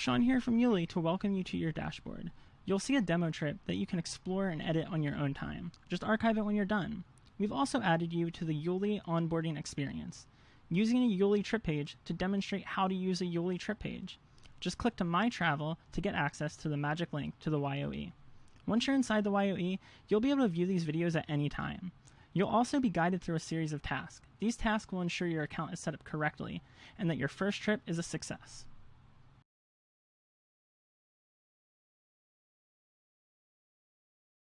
Sean here from Youli to welcome you to your dashboard. You'll see a demo trip that you can explore and edit on your own time. Just archive it when you're done. We've also added you to the Youli onboarding experience, using a Youli trip page to demonstrate how to use a Youli trip page. Just click to My Travel to get access to the magic link to the YOE. Once you're inside the YOE, you'll be able to view these videos at any time. You'll also be guided through a series of tasks. These tasks will ensure your account is set up correctly and that your first trip is a success.